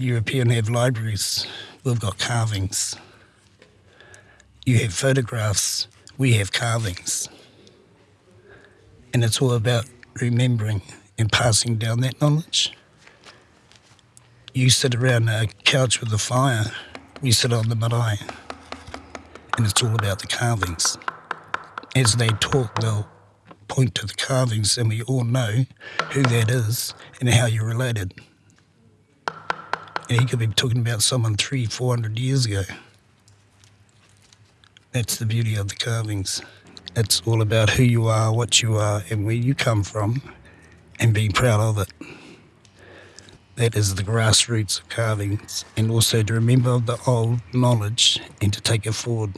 European have libraries, we've got carvings. You have photographs, we have carvings. And it's all about remembering and passing down that knowledge. You sit around a couch with a fire, we sit on the marae, and it's all about the carvings. As they talk, they'll point to the carvings, and we all know who that is and how you're related. And he could be talking about someone three, four hundred years ago. That's the beauty of the carvings. It's all about who you are, what you are, and where you come from, and being proud of it. That is the grassroots of carvings, and also to remember the old knowledge and to take it forward.